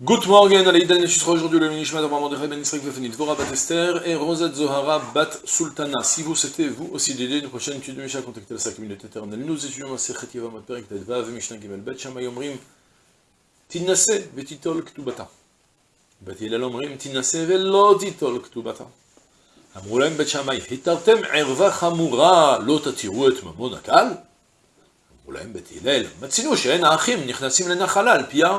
Good morning, Alaïdan sera aujourd'hui le Minishmat de Ben Israël Vefenit, Vora Bat Esther et Rosette Zohara Bat Sultana. Si vous c'était vous aussi d'aider une prochaine étude de Mishnah, contactez la 5 minutes éternelle. Nous étudions la Sechet Yavam Perek Tedvav, Mishnah Gimel Bet Shamay Omrim, Tinase Vetitol Ktubata. Bet Hillel Omrim, Tinase Velo Titol Ktubata. אמרו להם בית שמאי, התרתם ערווה חמורה, לא תתירו את ממון הקל? אמרו להם בית הלל, מצינו שאין האחים נכנסים לנחלה על פיה.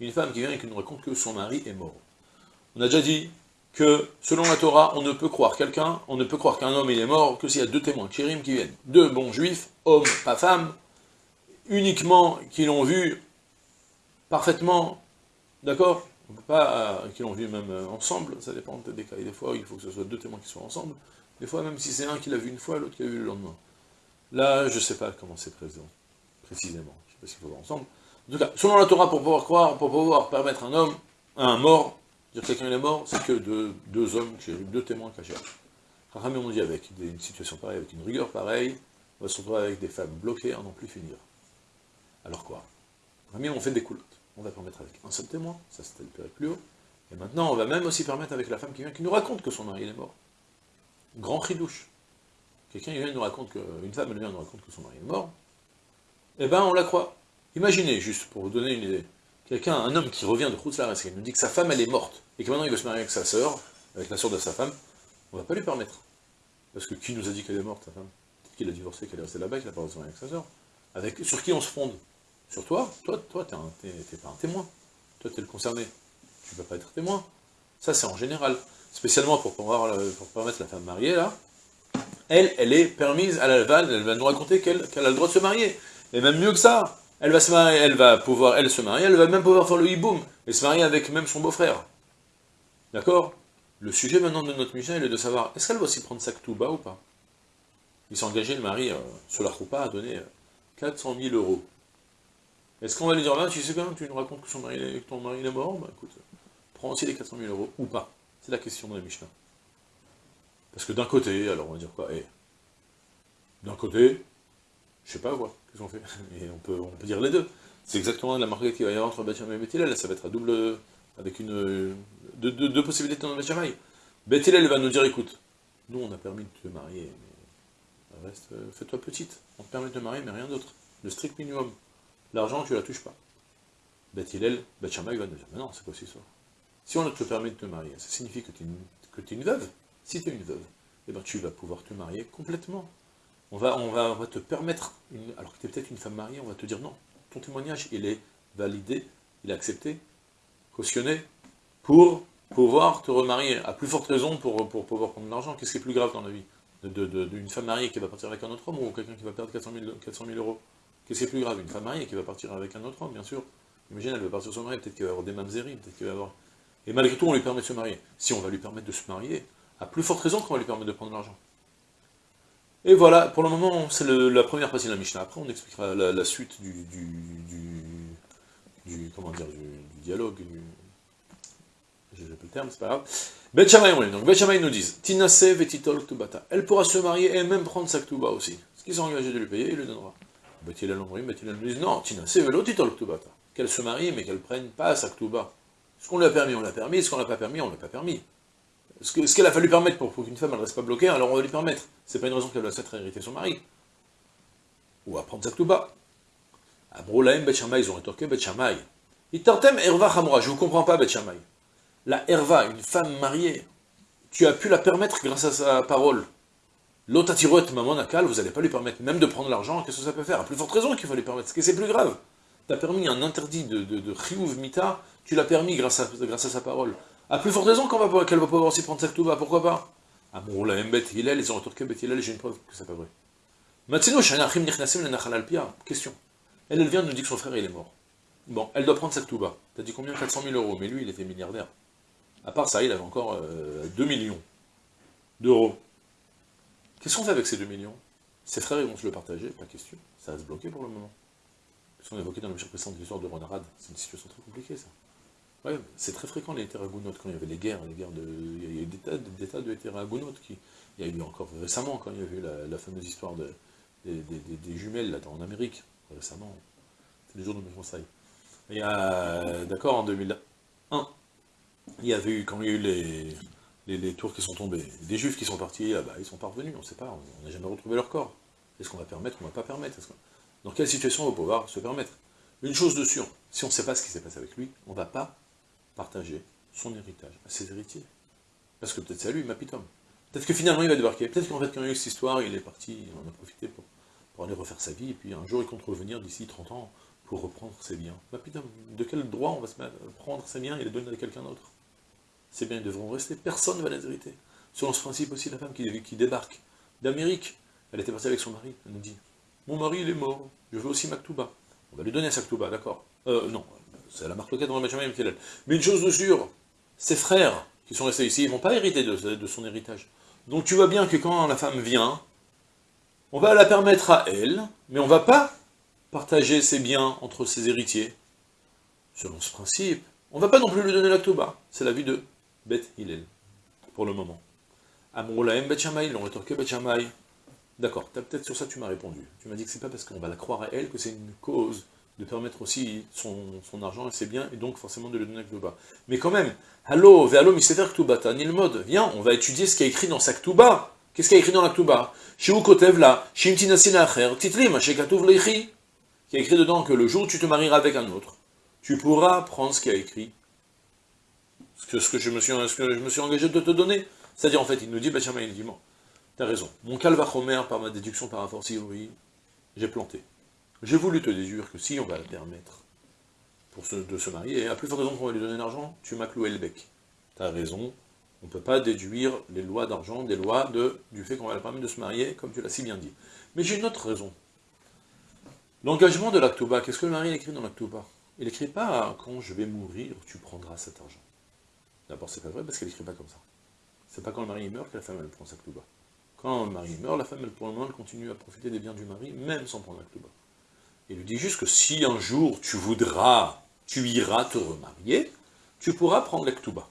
une femme qui vient et qui nous raconte que son mari est mort. On a déjà dit que, selon la Torah, on ne peut croire quelqu'un, on ne peut croire qu'un homme il est mort que s'il y a deux témoins, chérim, qui viennent, deux bons juifs, hommes, pas femmes, uniquement qui l'ont vu parfaitement, d'accord? On ne peut pas, euh, qui l'ont vu même euh, ensemble, ça dépend des cas, et des fois il faut que ce soit deux témoins qui soient ensemble, des fois même si c'est un qui l'a vu une fois, l'autre qui l'a vu le lendemain. Là, je ne sais pas comment c'est présent, précisément, je ne sais pas s'il faut voir ensemble. En tout cas, selon la Torah, pour pouvoir croire, pour pouvoir permettre un homme, un mort, dire que quelqu'un est mort, c'est que de, deux hommes, deux témoins cachés. Rachamim on dit avec une situation pareille, avec une rigueur pareille, on va se retrouver avec des femmes bloquées à n'en plus finir. Alors quoi? Rachamim on fait des coulottes. On va permettre avec un seul témoin, ça c'était le plus haut. Et maintenant, on va même aussi permettre avec la femme qui vient, qui nous raconte que son mari est mort. Grand ridouche. Quelqu'un vient nous raconte que, une femme elle vient nous raconte que son mari est mort. Eh ben, on la croit. Imaginez, juste pour vous donner une idée, quelqu'un, un homme qui revient de Khoutzlar et qui nous dit que sa femme elle est morte, et que maintenant il veut se marier avec sa sœur, avec la sœur de sa femme, on va pas lui permettre. Parce que qui nous a dit qu'elle est morte, sa femme? Peut-être qu'il a divorcé, qu'elle est restée là-bas, qu'il n'a pas marier avec sa sœur? Avec, sur qui on se fonde? Sur toi? Toi, toi, t'es pas un témoin. Toi, t'es le concerné. Tu ne peux pas être témoin. Ça, c'est en général. Spécialement pour, pouvoir, pour permettre la femme mariée, là, elle, elle est permise, elle, va, elle va nous raconter qu'elle a le droit de se marier. Et même mieux que ça, elle va se marier, elle va pouvoir, elle se marier, elle va même pouvoir faire le hiboum, et se marier avec même son beau-frère. D'accord? Le sujet maintenant de notre mission, est de savoir, est-ce qu'elle va aussi prendre sa bas ou pas? Il s'est engagé, le mari, euh, sur la à donner 400 000 euros. Est-ce qu'on va lui dire, là, tu sais quand tu nous racontes que ton mari est mort? Bah écoute, prends aussi les 400 000 euros, ou pas C'est la question de la Mishnah. Parce que d'un côté, alors on va dire quoi? Eh, D'un côté, je sais pas quoi, qu'est-ce qu'on fait? Et on peut, on peut dire les deux. C'est exactement la marque qui va y avoir entre Bethlehem et Bethilel, ça va être à double, avec une, deux, deux, possibilités dans Bethlehem. Va nous dire, écoute, nous on a permis de te marier, mais reste, fais-toi petite, on te permet de te marier, mais rien d'autre. Le strict minimum. L'argent, tu la touches pas. Bethilel, Bethlehem va nous dire, mais non, c'est quoi cette histoire Si on te permet de te marier, ça signifie que tu es, une veuve. Si tu es une veuve, eh ben, tu vas pouvoir te marier complètement. On va, on va, te permettre, alors que tu es peut-être une femme mariée, on va te dire non, ton témoignage, il est validé, il est accepté, cautionné, pour pouvoir te remarier, à plus forte raison pour, pouvoir prendre de l'argent. Qu'est-ce qui est plus grave dans la vie D'une femme mariée qui va partir avec un autre homme, ou quelqu'un qui va perdre 400 000, euros? Qu'est-ce qui est plus grave? Une femme mariée qui va partir avec un autre homme, bien sûr. Imagine, elle va partir sur son mari, peut-être qu'il va avoir des mamzeries, peut-être qu'il va avoir... Et malgré tout, on lui permet de se marier. Si on va lui permettre de se marier, à plus forte raison qu'on va lui permettre de prendre de l'argent. Et voilà, pour le moment, c'est la première partie de la Mishnah. Après, on expliquera la, suite du, du, comment dire, du, dialogue, du... Le terme, c'est pas grave. Bet donc Bet nous disent, Tinase vetitol ktubata. Elle pourra se marier et même prendre sa ktuba aussi. Ce qu'ils sont engagés de lui payer, il lui donnera. Bet Hillel nous disent, non, Tinase velotitol ktubata. Qu'elle se marie, mais qu'elle prenne pas sa ktuba. Ce qu'on lui a permis, on l'a permis. Ce qu'on n'a pas permis, on l'a pas permis. Ce qu'elle a fallu permettre pour, qu'une femme ne reste pas bloquée, alors on va lui permettre. C'est pas une raison qu'elle doit s'être hériter son mari. Ou apprendre sa ktuba. Abroulaim Bet ils ont rétorqué Bet Shammai. Itartem Erva Hamura, je vous comprends pas Bet La Erva, une femme mariée, tu as pu la permettre grâce à sa parole. L'otatiroet Mamon Akal, vous n'allez pas lui permettre même de prendre l'argent, qu'est-ce que ça peut faire? À plus forte raison qu'il faut lui permettre, que c'est plus grave. Tu as permis un interdit de, de, de Mita, tu l'as permis grâce à, grâce à sa parole. À plus forte raison qu'elle va, qu va pouvoir aussi prendre sa ktuba, pourquoi pas? Ah bon, la même Hillel, ils ont retourné bête Hillel, j'ai une preuve que c'est pas vrai. Matsino, Shanachim Nichnasim le Nachal Alpia, question. Elle, elle vient de nous dire que son frère il est mort. Bon, elle doit prendre sa Ktouba. T'as dit combien? 400 000 euros, mais lui, il était milliardaire. À part ça, il avait encore 2 millions d'euros. Qu'est-ce qu'on fait avec ces 2 millions? Ses frères, ils vont se le partager, pas question. Ça va se bloquer pour le moment. Parce qu'on évoqué dans le précédent l'histoire de Ronarad, c'est une situation très compliquée, ça. C'est très fréquent les terragounotes, quand il y avait les guerres, les guerres de... Il y a eu des tas, de terragounotes qui... Il y a eu encore récemment, quand il y a eu la, fameuse histoire de, des, jumelles, là, en Amérique, récemment. C'est les jours de mes conseils. Il y a, d'accord, en 2001, il y avait eu, quand il y a eu les, tours qui sont tombés, des juifs qui sont partis, là-bas, ils sont parvenus, on ne sait pas, on n'a jamais retrouvé leur corps. Est-ce qu'on va permettre, on ne va pas permettre? Dans quelle situation on va pouvoir se permettre? Une chose de sûre, si on ne sait pas ce qui s'est passé avec lui, on ne va pas partager son héritage à ses héritiers. Parce que peut-être c'est à lui, Mapitom. Peut-être que finalement il va débarquer. Peut-être qu'en fait, quand il y a eu cette histoire, il est parti, on en a profité pour, aller refaire sa vie, et puis un jour il compte revenir d'ici 30 ans pour reprendre ses biens. Mapitom, de quel droit on va se prendre ses biens et les donner à quelqu'un d'autre? Ces biens devront rester, personne ne va les hériter. Selon ce principe aussi, la femme qui, débarque d'Amérique, elle était partie avec son mari, elle nous dit, mon mari il est mort, je veux aussi Maktouba. On va lui donner Saktouba, d'accord? Euh, non, c'est la marque locale dans le Benjamin Mais une chose de sûre, ses frères qui sont restés ici, ils ne vont pas hériter de, son héritage. Donc tu vois bien que quand la femme vient, on va la permettre à elle, mais on ne va pas partager ses biens entre ses héritiers. Selon ce principe, on ne va pas non plus lui donner l'actoba. C'est la vie de Beth Hillel, pour le moment. Amroulahem Bet Shammai, l'ont rétorqué Bet D'accord, peut-être sur ça tu m'as répondu. Tu m'as dit que c'est pas parce qu'on va la croire à elle que c'est une cause de permettre aussi son, argent et ses biens, et donc forcément de le donner à Ktouba. Mais quand même, Allo, ve'allo misefer Ktouba, mode, viens, on va étudier ce qui est écrit dans sa Ktouba. Qu'est-ce qu'il y a écrit dans la Ktouba? Shiu kotev la, shim acher, titlim, shekatuv leichi. Qui a écrit dedans que le jour où tu te marieras avec un autre, tu pourras prendre ce qui a écrit, ce que, je, me suis, ce que je me suis engagé de te donner. C'est-à-dire, en fait, il nous dit, Bachama, il dit, t'as raison, mon calvachomer, par ma déduction, par rapport si oui, j'ai planté. J'ai voulu te déduire que si on va la permettre de se marier, à plus forte raison qu'on va lui donner l'argent, tu m'as cloué le bec. Tu as raison, on ne peut pas déduire les lois d'argent des lois du fait qu'on va la permettre de se marier, comme tu l'as si bien dit. Mais j'ai une autre raison. L'engagement de l'actoba, qu'est-ce que le mari écrit dans l'actoba Il n'écrit pas « quand je vais mourir, tu prendras cet argent ». D'abord, c'est pas vrai, parce qu'elle n'écrit pas comme ça. C'est pas quand le mari meurt que la femme, elle prend sa. Quand le mari meurt, la femme, elle, pour le moment, continue à profiter des biens du mari, même sans prendre la. Il lui dit juste que si un jour tu voudras, tu iras te remarier, tu pourras prendre l'Ektuba.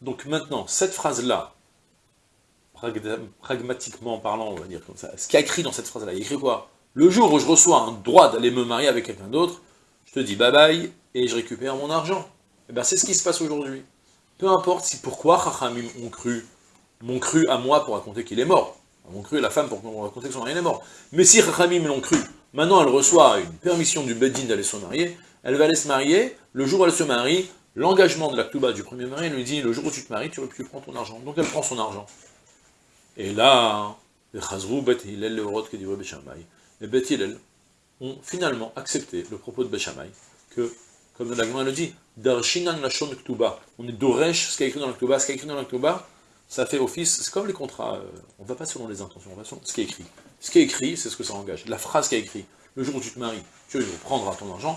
Donc maintenant, cette phrase-là, pragmatiquement parlant, on va dire comme ça, ce qui a écrit dans cette phrase-là, il écrit quoi? Le jour où je reçois un droit d'aller me marier avec quelqu'un d'autre, je te dis bye bye, et je récupère mon argent. Et eh bien c'est ce qui se passe aujourd'hui. Peu importe si pourquoi Chachamim ont cru, m'ont cru à moi pour raconter qu'il est mort. M'ont cru à la femme pour raconter que son mari est mort. Mais si Chachamim l'ont cru Maintenant, elle reçoit une permission du Bedin d'aller se marier, elle va aller se marier, le jour où elle se marie, l'engagement de la du premier mari lui dit, le jour où tu te maries, tu, tu prends ton argent. Donc elle prend son argent. Et là, les Chazrou, Bet Hillel, les Horot, les Bet Hillel ont finalement accepté le propos de Beshamay, que, comme la le dit, Darshinan Lashon Ktuba, on est Doresh, ce qui est écrit dans la ce qui est écrit dans la ça fait office, c'est comme les contrats, euh, on ne va pas selon les intentions, on va selon ce qui est écrit. Ce qui est écrit, c'est ce que ça engage. La phrase qui est écrit, le jour où tu te maries, tu prendras ton argent,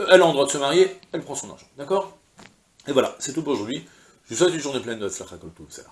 euh, elle a le droit de se marier, elle prend son argent. D'accord? Et voilà, c'est tout pour aujourd'hui. Je vous souhaite une journée pleine de Tzlachakol ça.